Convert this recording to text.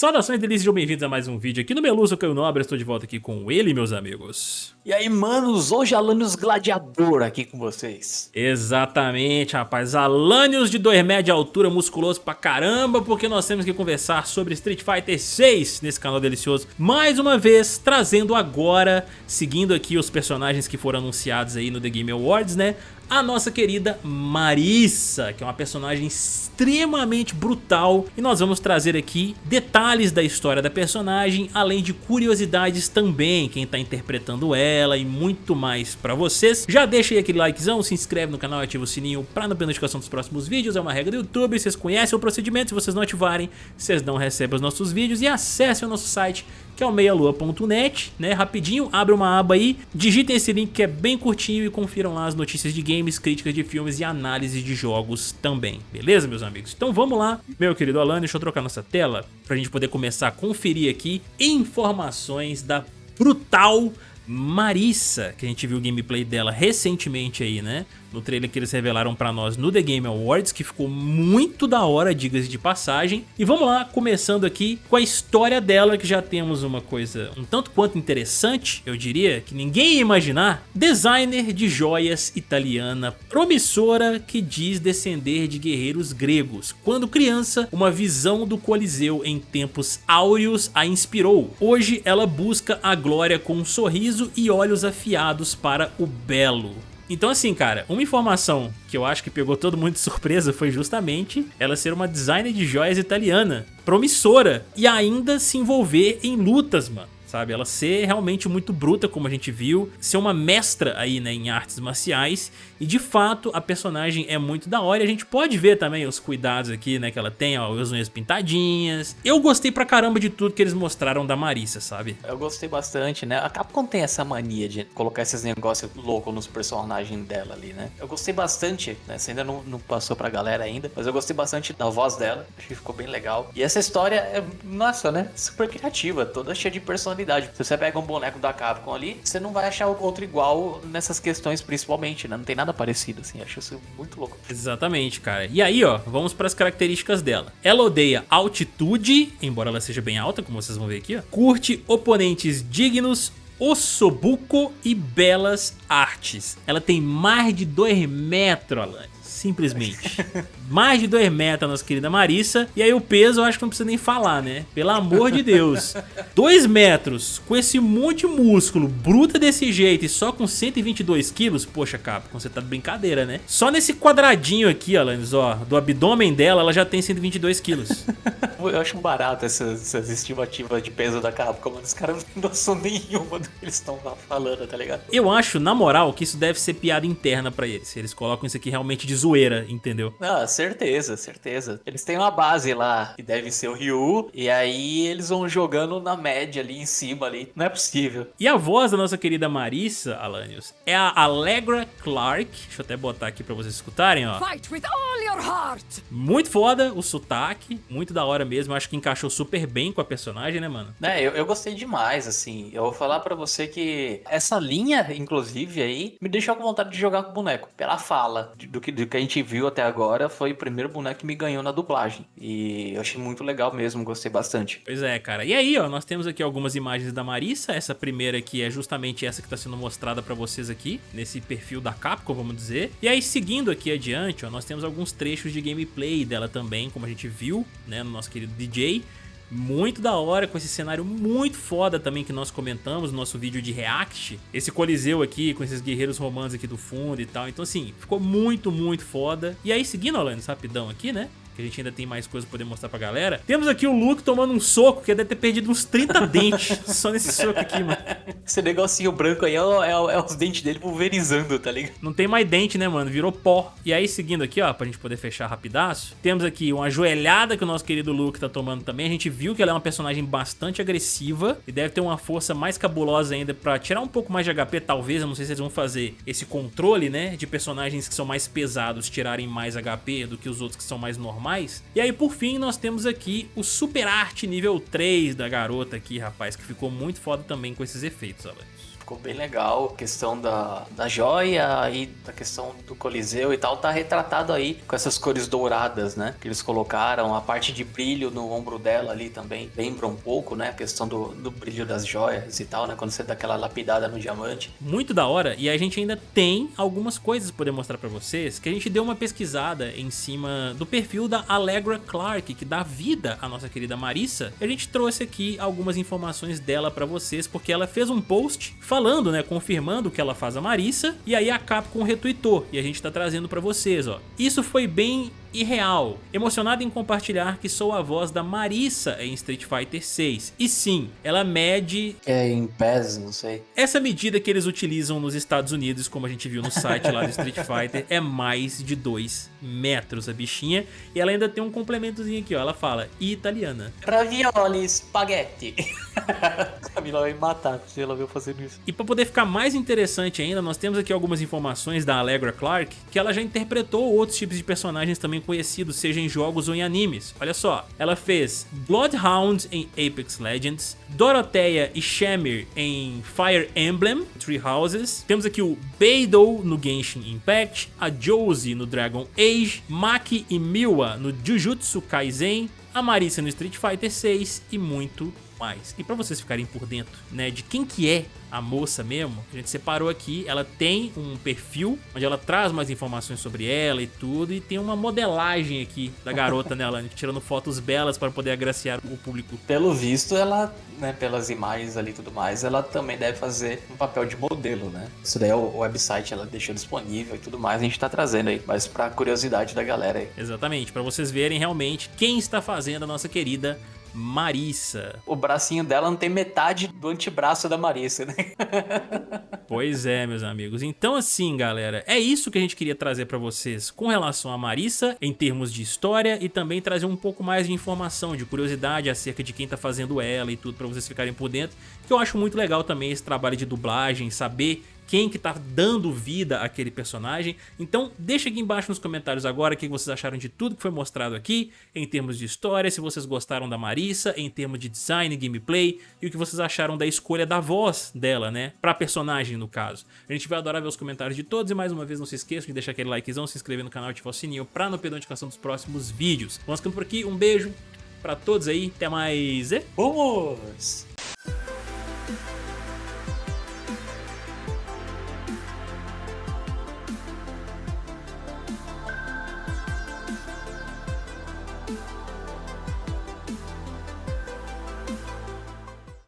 Saudações delícias, bem-vindos a mais um vídeo aqui no Meluso Caio Nobre, estou de volta aqui com ele, meus amigos. E aí, manos, hoje Alanios Gladiador aqui com vocês. Exatamente, rapaz, Alanios de 2 metros de altura, musculoso pra caramba, porque nós temos que conversar sobre Street Fighter 6 nesse canal delicioso. Mais uma vez, trazendo agora, seguindo aqui os personagens que foram anunciados aí no The Game Awards, né? A nossa querida Marissa, que é uma personagem extremamente brutal e nós vamos trazer aqui detalhes da história da personagem, além de curiosidades também, quem está interpretando ela e muito mais pra vocês. Já deixa aí aquele likezão, se inscreve no canal e ativa o sininho pra não perder notificação dos próximos vídeos, é uma regra do YouTube, vocês conhecem o procedimento, se vocês não ativarem, vocês não recebem os nossos vídeos e acessem o nosso site que é o meialua.net, né? Rapidinho, abre uma aba aí, digitem esse link que é bem curtinho e confiram lá as notícias de games, críticas de filmes e análises de jogos também, beleza, meus amigos? Então vamos lá, meu querido Alan, deixa eu trocar nossa tela pra gente poder começar a conferir aqui informações da brutal Marissa, que a gente viu o gameplay dela recentemente aí, né? No trailer que eles revelaram pra nós no The Game Awards, que ficou muito da hora, diga-se de passagem. E vamos lá, começando aqui com a história dela, que já temos uma coisa um tanto quanto interessante, eu diria, que ninguém ia imaginar. Designer de joias italiana promissora que diz descender de guerreiros gregos. Quando criança, uma visão do Coliseu em tempos áureos a inspirou. Hoje ela busca a glória com um sorriso e olhos afiados para o belo. Então assim, cara, uma informação que eu acho que pegou todo mundo de surpresa foi justamente ela ser uma designer de joias italiana, promissora, e ainda se envolver em lutas, mano sabe? Ela ser realmente muito bruta, como a gente viu, ser uma mestra aí, né, em artes marciais, e de fato a personagem é muito da hora, e a gente pode ver também os cuidados aqui, né, que ela tem, ó, as unhas pintadinhas. Eu gostei pra caramba de tudo que eles mostraram da Marissa, sabe? Eu gostei bastante, né? A Capcom tem essa mania de colocar esses negócios loucos nos personagens dela ali, né? Eu gostei bastante, né? Você ainda não, não passou pra galera ainda, mas eu gostei bastante da voz dela, acho que ficou bem legal. E essa história é, nossa, né? Super criativa, toda cheia de personalidade se você pega um boneco da Capcom ali, você não vai achar outro igual nessas questões principalmente, né? Não tem nada parecido, assim. Acho isso muito louco. Exatamente, cara. E aí, ó, vamos para as características dela. Ela odeia altitude, embora ela seja bem alta, como vocês vão ver aqui, ó. Curte oponentes dignos, ossobuco e belas artes. Ela tem mais de 2 metros, Alan. Simplesmente. mais de 2 metros, nossa querida Marissa. E aí o peso eu acho que não precisa nem falar, né? Pelo amor de Deus. 2 metros, com esse monte de músculo, bruta desse jeito e só com 122 quilos. Poxa, Capcom, você tá de brincadeira, né? Só nesse quadradinho aqui, Alanis, ó, do abdômen dela, ela já tem 122 quilos. eu acho barato essas, essas estimativas de peso da Capcom, mas os caras não tem noção nenhuma do que eles estão falando, tá ligado? Eu acho, na moral, que isso deve ser piada interna pra eles. Eles colocam isso aqui realmente de zoeira, entendeu? Ah, certeza, certeza. Eles têm uma base lá, que deve ser o Ryu, e aí eles vão jogando na média ali em cima ali. Não é possível. E a voz da nossa querida Marissa, Alanios, é a Allegra Clark. Deixa eu até botar aqui pra vocês escutarem, ó. Fight with all. Muito foda o sotaque, muito da hora mesmo. Acho que encaixou super bem com a personagem, né, mano? É, eu, eu gostei demais, assim. Eu vou falar pra você que essa linha, inclusive, aí, me deixou com vontade de jogar com o boneco. Pela fala do que, do que a gente viu até agora, foi o primeiro boneco que me ganhou na dublagem. E eu achei muito legal mesmo, gostei bastante. Pois é, cara. E aí, ó, nós temos aqui algumas imagens da Marissa. Essa primeira aqui é justamente essa que tá sendo mostrada pra vocês aqui, nesse perfil da Capcom, vamos dizer. E aí, seguindo aqui adiante, ó, nós temos alguns trechos de gameplay dela também, como a gente viu, né, no nosso querido DJ. Muito da hora, com esse cenário muito foda também que nós comentamos no nosso vídeo de React. Esse coliseu aqui, com esses guerreiros romanos aqui do fundo e tal. Então assim, ficou muito, muito foda. E aí, seguindo, Alanis, rapidão aqui, né? Que a gente ainda tem mais coisas pra poder mostrar pra galera. Temos aqui o Luke tomando um soco, que deve ter perdido uns 30 dentes só nesse soco aqui, mano. Esse negocinho branco aí é, é, é, os dentes dele pulverizando, tá ligado? Não tem mais dente, né, mano? Virou pó. E aí, seguindo aqui, ó, pra gente poder fechar rapidaço, temos aqui uma joelhada que o nosso querido Luke tá tomando também. A gente viu que ela é uma personagem bastante agressiva e deve ter uma força mais cabulosa ainda pra tirar um pouco mais de HP, talvez. Eu não sei se eles vão fazer esse controle, né, de personagens que são mais pesados tirarem mais HP do que os outros que são mais normais mais. E aí por fim nós temos aqui o Super Art nível 3 da garota aqui, rapaz, que ficou muito foda também com esses efeitos, olha. Ficou bem legal. A questão da, da joia e da questão do coliseu e tal, tá retratado aí com essas cores douradas, né? Que eles colocaram, a parte de brilho no ombro dela ali também lembra um pouco, né? A questão do, do brilho das joias e tal, né? Quando você dá aquela lapidada no diamante. Muito da hora, e a gente ainda tem algumas coisas pra poder mostrar pra vocês, que a gente deu uma pesquisada em cima do perfil da Allegra Clark, que dá vida à nossa querida Marissa, a gente trouxe aqui algumas informações dela pra vocês, porque ela fez um post falando, né, confirmando que ela faz a Marissa, e aí a Capcom retweetou, e a gente tá trazendo pra vocês, ó. Isso foi bem irreal. Emocionado em compartilhar que sou a voz da Marissa em Street Fighter 6. E sim, ela mede... É em pés, não sei. Essa medida que eles utilizam nos Estados Unidos, como a gente viu no site lá do Street Fighter, é mais de 2 metros a bichinha. E ela ainda tem um complementozinho aqui, ó. Ela fala italiana. Ravioli, spaghetti. Camila vai me matar se ela viu fazendo isso. E pra poder ficar mais interessante ainda, nós temos aqui algumas informações da Allegra Clark, que ela já interpretou outros tipos de personagens também conhecidos, seja em jogos ou em animes. Olha só, ela fez Bloodhound em Apex Legends, Dorotheia e Shamir em Fire Emblem, Three Houses. Temos aqui o Beidou no Genshin Impact, a Josie no Dragon Age, Maki e Miwa no Jujutsu Kaisen, a Marissa no Street Fighter 6 e muito mais. E pra vocês ficarem por dentro, né, de quem que é a moça mesmo, a gente separou aqui, ela tem um perfil onde ela traz mais informações sobre ela e tudo, e tem uma modelagem aqui da garota nela, tirando fotos belas para poder agraciar o público. Pelo visto, ela, né, pelas imagens ali e tudo mais, ela também deve fazer um papel de modelo, né? Isso daí é o website, ela deixou disponível e tudo mais, a gente tá trazendo aí, mas pra curiosidade da galera aí. Exatamente, para vocês verem realmente quem está fazendo a nossa querida Marissa. O bracinho dela não tem metade do antebraço da Marissa, né? pois é, meus amigos. Então assim, galera, é isso que a gente queria trazer pra vocês com relação a Marissa, em termos de história, e também trazer um pouco mais de informação, de curiosidade acerca de quem tá fazendo ela e tudo, pra vocês ficarem por dentro. Que eu acho muito legal também esse trabalho de dublagem, saber quem que tá dando vida àquele personagem. Então deixa aqui embaixo nos comentários agora o que vocês acharam de tudo que foi mostrado aqui, em termos de história, se vocês gostaram da Marissa, em termos de design, gameplay, e o que vocês acharam da escolha da voz dela, né, pra personagem no caso. A gente vai adorar ver os comentários de todos e mais uma vez não se esqueçam de deixar aquele likezão, se inscrever no canal e ativar o sininho pra não perder a notificação dos próximos vídeos. Vamos ficando por aqui, um beijo pra todos aí, até mais e... Vamos!